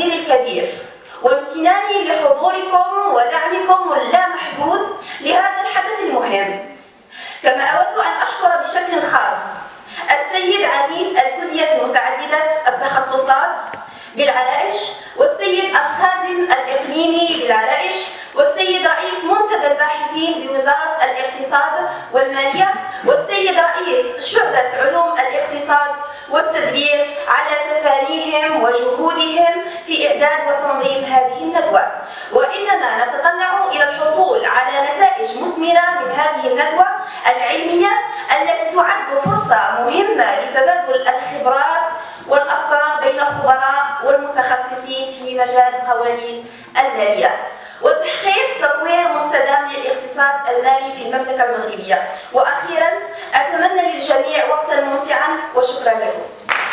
الكبير. وامتناني لحضوركم ودعمكم اللامحدود لهذا الحدث المهم. كما أود أن أشكر بشكل خاص السيد عميد الكلية المتعددة التخصصات بالعرائش والسيد الخازن الإقليمي بالعرائش والسيد رئيس منتدى الباحثين بوزارة الاقتصاد والمالية والسيد رئيس شعبة علوم الاقتصاد والتدبير على تفانيهم وجهودهم في إعداد وتنظيم هذه الندوة. وإننا نتطلع إلى الحصول على نتائج مثمرة من هذه الندوة العلمية التي تعد فرصة مهمة لتبادل الخبرات والأفكار بين الخبراء والمتخصصين في مجال القوانين المالية. وتحقيق تطوير مستدام للاقتصاد المالي في المملكة المغربية. وأخيرا أتمنى للجميع وقتا ممتعا وشكرا لكم.